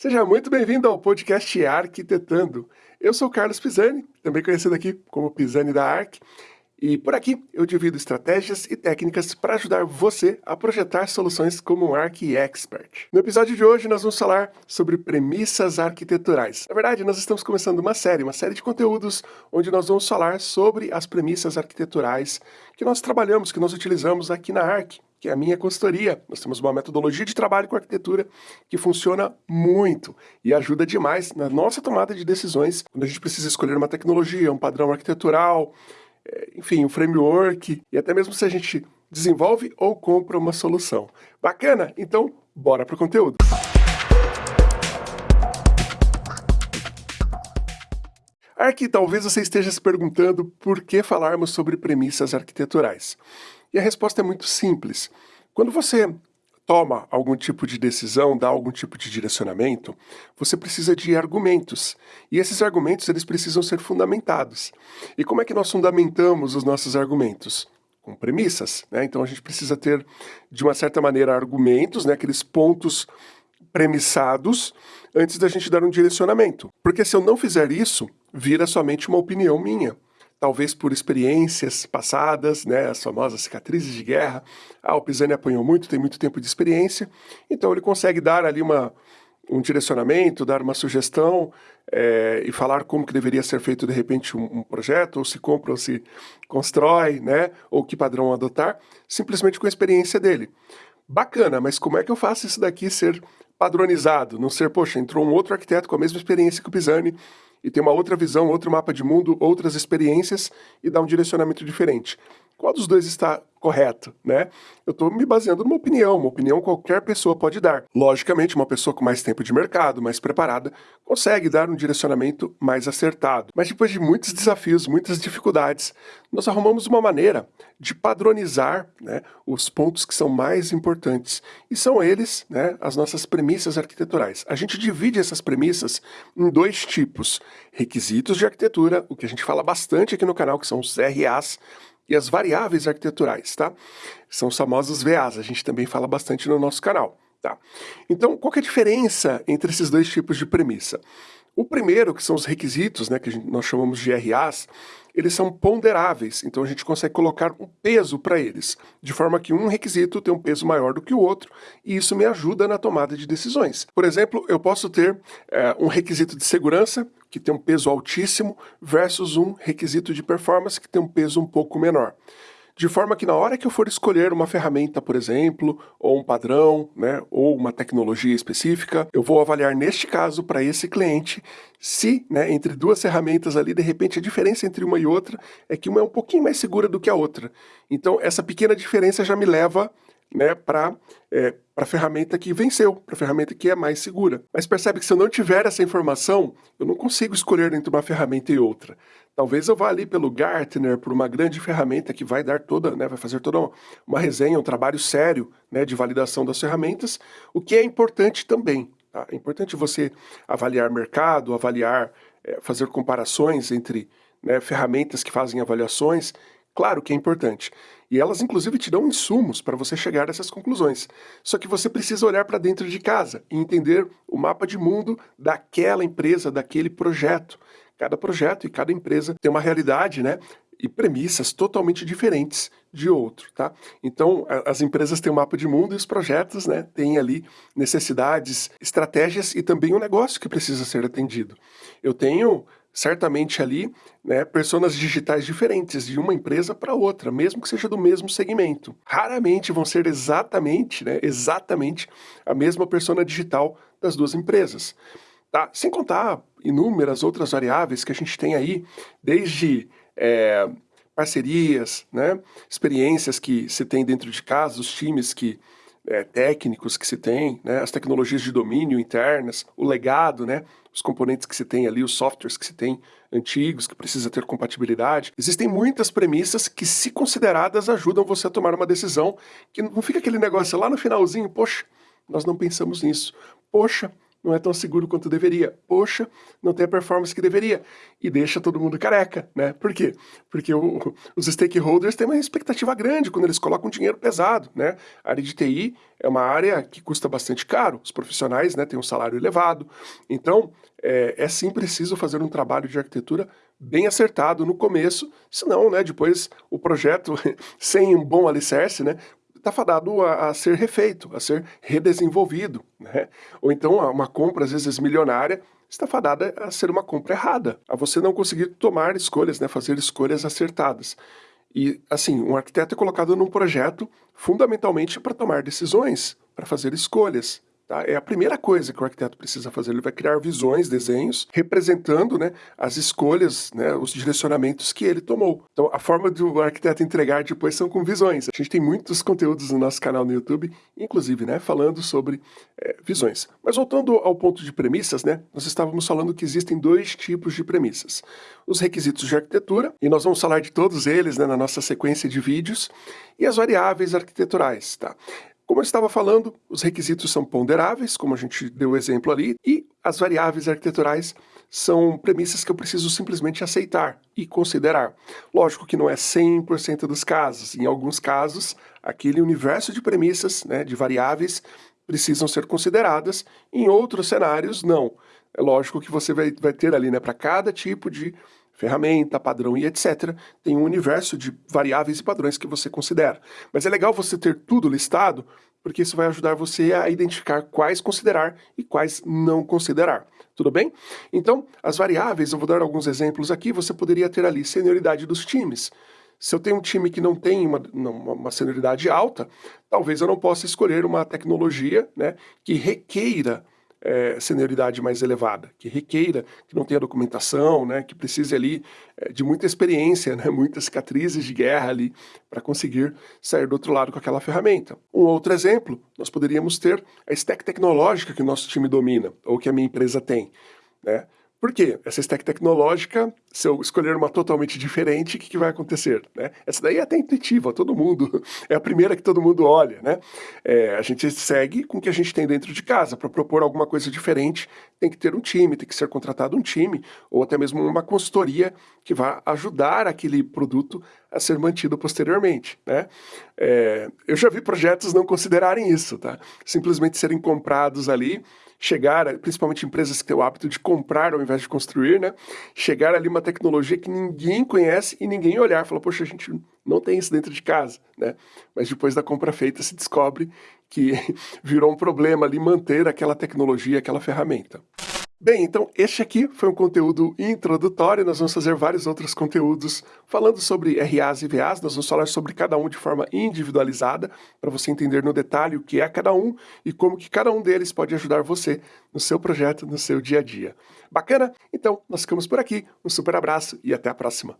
Seja muito bem-vindo ao podcast Arquitetando. Eu sou Carlos Pisani, também conhecido aqui como Pisani da Arc, e por aqui eu divido estratégias e técnicas para ajudar você a projetar soluções como um Arc Expert. No episódio de hoje nós vamos falar sobre premissas arquiteturais. Na verdade, nós estamos começando uma série, uma série de conteúdos onde nós vamos falar sobre as premissas arquiteturais que nós trabalhamos, que nós utilizamos aqui na Arc que é a minha consultoria. Nós temos uma metodologia de trabalho com arquitetura que funciona muito e ajuda demais na nossa tomada de decisões quando a gente precisa escolher uma tecnologia, um padrão arquitetural, enfim, um framework e até mesmo se a gente desenvolve ou compra uma solução. Bacana? Então, bora para o conteúdo. Aqui talvez você esteja se perguntando por que falarmos sobre premissas arquiteturais. E a resposta é muito simples. Quando você toma algum tipo de decisão, dá algum tipo de direcionamento, você precisa de argumentos. E esses argumentos eles precisam ser fundamentados. E como é que nós fundamentamos os nossos argumentos? Com premissas. Né? Então a gente precisa ter, de uma certa maneira, argumentos, né? aqueles pontos premissados, antes da gente dar um direcionamento. Porque se eu não fizer isso, vira somente uma opinião minha talvez por experiências passadas, né, as famosas cicatrizes de guerra. Ah, o Pisani apanhou muito, tem muito tempo de experiência, então ele consegue dar ali uma, um direcionamento, dar uma sugestão é, e falar como que deveria ser feito de repente um, um, projeto, ou se compra ou se constrói, né, ou que padrão adotar, simplesmente com a experiência dele. Bacana, mas como é que eu faço isso daqui ser padronizado? Não ser, poxa, entrou um outro arquiteto com a mesma experiência que o Pisani, e tem uma outra visão, outro mapa de mundo, outras experiências e dá um direcionamento diferente. Qual dos dois está correto, né? Eu estou me baseando numa opinião, uma opinião qualquer pessoa pode dar. Logicamente, uma pessoa com mais tempo de mercado, mais preparada, consegue dar um direcionamento mais acertado. Mas depois de muitos desafios, muitas dificuldades, nós arrumamos uma maneira de padronizar né, os pontos que são mais importantes. E são eles né, as nossas premissas arquiteturais. A gente divide essas premissas em dois tipos. Requisitos de arquitetura, o que a gente fala bastante aqui no canal, que são os RAs, e as variáveis arquiteturais, tá? São os famosos VAs, a gente também fala bastante no nosso canal, tá? Então, qual é a diferença entre esses dois tipos de premissa? O primeiro, que são os requisitos, né, que nós chamamos de RAs, eles são ponderáveis, então a gente consegue colocar um peso para eles, de forma que um requisito tem um peso maior do que o outro, e isso me ajuda na tomada de decisões. Por exemplo, eu posso ter é, um requisito de segurança, que tem um peso altíssimo, versus um requisito de performance, que tem um peso um pouco menor de forma que na hora que eu for escolher uma ferramenta, por exemplo, ou um padrão, né, ou uma tecnologia específica, eu vou avaliar neste caso para esse cliente se, né, entre duas ferramentas ali, de repente a diferença entre uma e outra é que uma é um pouquinho mais segura do que a outra. Então essa pequena diferença já me leva né, para é, a ferramenta que venceu, para a ferramenta que é mais segura. Mas percebe que se eu não tiver essa informação, eu não consigo escolher entre uma ferramenta e outra. Talvez eu vá ali pelo Gartner, por uma grande ferramenta que vai dar toda, né, vai fazer toda uma resenha, um trabalho sério né, de validação das ferramentas, o que é importante também. Tá? É importante você avaliar mercado, avaliar, é, fazer comparações entre né, ferramentas que fazem avaliações, Claro que é importante. E elas, inclusive, te dão insumos para você chegar a essas conclusões. Só que você precisa olhar para dentro de casa e entender o mapa de mundo daquela empresa, daquele projeto. Cada projeto e cada empresa tem uma realidade, né? E premissas totalmente diferentes de outro, tá? Então, as empresas têm um mapa de mundo e os projetos, né, têm ali necessidades, estratégias e também um negócio que precisa ser atendido. Eu tenho certamente ali né, personas digitais diferentes de uma empresa para outra, mesmo que seja do mesmo segmento. Raramente vão ser exatamente, né, exatamente a mesma persona digital das duas empresas. Tá? Sem contar inúmeras outras variáveis que a gente tem aí, desde é, parcerias, né, experiências que se tem dentro de casa, os times que é, técnicos que se tem, né, as tecnologias de domínio internas, o legado, né, os componentes que se tem ali, os softwares que se tem antigos, que precisa ter compatibilidade. Existem muitas premissas que, se consideradas, ajudam você a tomar uma decisão, que não fica aquele negócio lá no finalzinho, poxa, nós não pensamos nisso. Poxa, não é tão seguro quanto deveria. Poxa, não tem a performance que deveria. E deixa todo mundo careca, né? Por quê? Porque o, os stakeholders têm uma expectativa grande quando eles colocam dinheiro pesado, né? A área de TI é uma área que custa bastante caro, os profissionais né, têm um salário elevado. Então, é, é sim preciso fazer um trabalho de arquitetura bem acertado no começo, senão, né, depois o projeto, sem um bom alicerce, né, está fadado a, a, ser refeito, a ser redesenvolvido. Né? Ou então uma compra, às vezes, milionária, está fadada a ser uma compra errada, a você não conseguir tomar escolhas, né, fazer escolhas acertadas. E, assim, um arquiteto é colocado num projeto fundamentalmente para tomar decisões, para fazer escolhas. Tá? É a primeira coisa que o arquiteto precisa fazer. Ele vai criar visões, desenhos, representando né, as escolhas, né, os direcionamentos que ele tomou. Então, a forma do arquiteto entregar depois são com visões. A gente tem muitos conteúdos no nosso canal no YouTube, inclusive, né, falando sobre é, visões. Mas voltando ao ponto de premissas, né, nós estávamos falando que existem dois tipos de premissas. Os requisitos de arquitetura, e nós vamos falar de todos eles né, na nossa sequência de vídeos, e as variáveis arquiteturais. Tá? Como eu estava falando, os requisitos são ponderáveis, como a gente deu o exemplo ali, e as variáveis arquiteturais são premissas que eu preciso simplesmente aceitar e considerar. Lógico que não é 100% dos casos. Em alguns casos, aquele universo de premissas, né, de variáveis, precisam ser consideradas. Em outros cenários, não. É lógico que você vai, vai ter ali, né, para cada tipo de ferramenta, padrão e etc. Tem um universo de variáveis e padrões que você considera. Mas é legal você ter tudo listado, porque isso vai ajudar você a identificar quais considerar e quais não considerar. Tudo bem? Então, as variáveis, eu vou dar alguns exemplos aqui, você poderia ter ali senioridade dos times. Se eu tenho um time que não tem uma, uma senioridade alta, talvez eu não possa escolher uma tecnologia né, que requeira é, senioridade mais elevada, que requeira, que não tenha documentação, né, que precise ali é, de muita experiência, né, muitas cicatrizes de guerra ali para conseguir sair do outro lado com aquela ferramenta. Um outro exemplo, nós poderíamos ter a stack tecnológica que o nosso time domina, ou que a minha empresa tem. Né? Por quê? Essa stack tecnológica, se eu escolher uma totalmente diferente, o que, que vai acontecer? Né? Essa daí é até intuitiva, todo mundo, é a primeira que todo mundo olha. Né? É, a gente segue com o que a gente tem dentro de casa. Para propor alguma coisa diferente, tem que ter um time, tem que ser contratado um time, ou até mesmo uma consultoria que vá ajudar aquele produto a ser mantido posteriormente. Né? É, eu já vi projetos não considerarem isso, tá? simplesmente serem comprados ali, chegar, principalmente empresas que têm o hábito de comprar ao invés de construir, né? Chegar ali uma tecnologia que ninguém conhece e ninguém olhar, falar, poxa, a gente não tem isso dentro de casa, né? Mas depois da compra feita se descobre que virou um problema ali manter aquela tecnologia, aquela ferramenta. Bem, então este aqui foi um conteúdo introdutório, nós vamos fazer vários outros conteúdos falando sobre RAs e VAs, nós vamos falar sobre cada um de forma individualizada, para você entender no detalhe o que é cada um e como que cada um deles pode ajudar você no seu projeto, no seu dia a dia. Bacana? Então, nós ficamos por aqui, um super abraço e até a próxima!